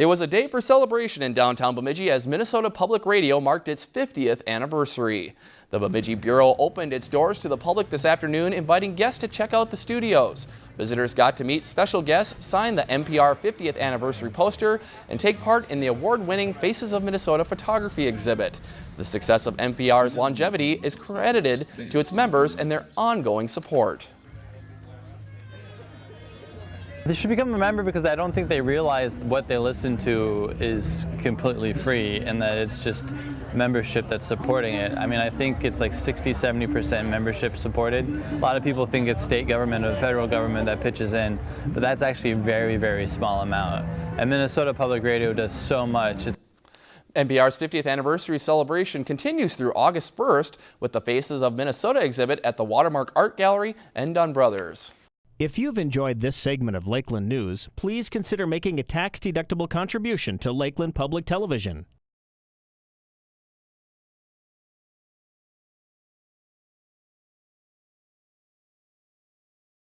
It was a day for celebration in downtown Bemidji as Minnesota Public Radio marked its 50th anniversary. The Bemidji Bureau opened its doors to the public this afternoon, inviting guests to check out the studios. Visitors got to meet special guests, sign the MPR 50th anniversary poster, and take part in the award-winning Faces of Minnesota photography exhibit. The success of MPR's longevity is credited to its members and their ongoing support. They should become a member because I don't think they realize what they listen to is completely free and that it's just membership that's supporting it. I mean, I think it's like 60, 70% membership supported. A lot of people think it's state government or federal government that pitches in, but that's actually a very, very small amount. And Minnesota Public Radio does so much. It's MPR's 50th anniversary celebration continues through August 1st with the Faces of Minnesota exhibit at the Watermark Art Gallery and Dunn Brothers. If you've enjoyed this segment of Lakeland News, please consider making a tax-deductible contribution to Lakeland Public Television.